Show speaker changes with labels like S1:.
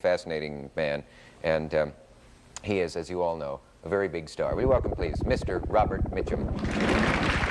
S1: fascinating man, and um, he is, as you all know, a very big star. We welcome, please, Mr. Robert Mitchum.